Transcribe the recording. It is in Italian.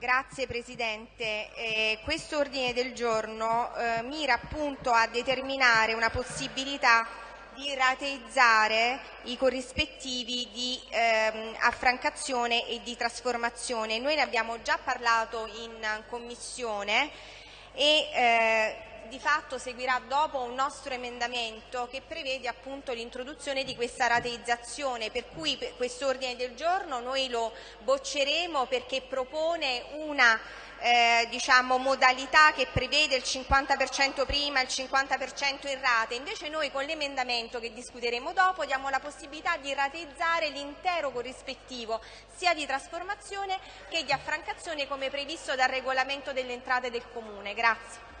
Grazie Presidente. Eh, questo ordine del giorno eh, mira appunto a determinare una possibilità di rateizzare i corrispettivi di ehm, affrancazione e di trasformazione. Noi ne abbiamo già parlato in Commissione e eh, di fatto seguirà dopo un nostro emendamento che prevede appunto l'introduzione di questa rateizzazione, per cui questo ordine del giorno noi lo bocceremo perché propone una eh, diciamo, modalità che prevede il 50% prima e il 50% in rate, invece noi con l'emendamento che discuteremo dopo diamo la possibilità di rateizzare l'intero corrispettivo sia di trasformazione che di affrancazione come previsto dal regolamento delle entrate del Comune. Grazie.